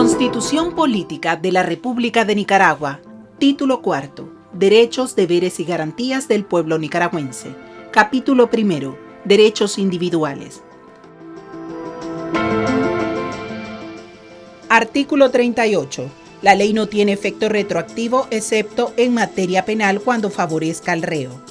Constitución Política de la República de Nicaragua. Título cuarto. Derechos, deberes y garantías del pueblo nicaragüense. Capítulo primero. Derechos individuales. Artículo 38 la ley no tiene efecto retroactivo excepto en materia penal cuando favorezca al reo.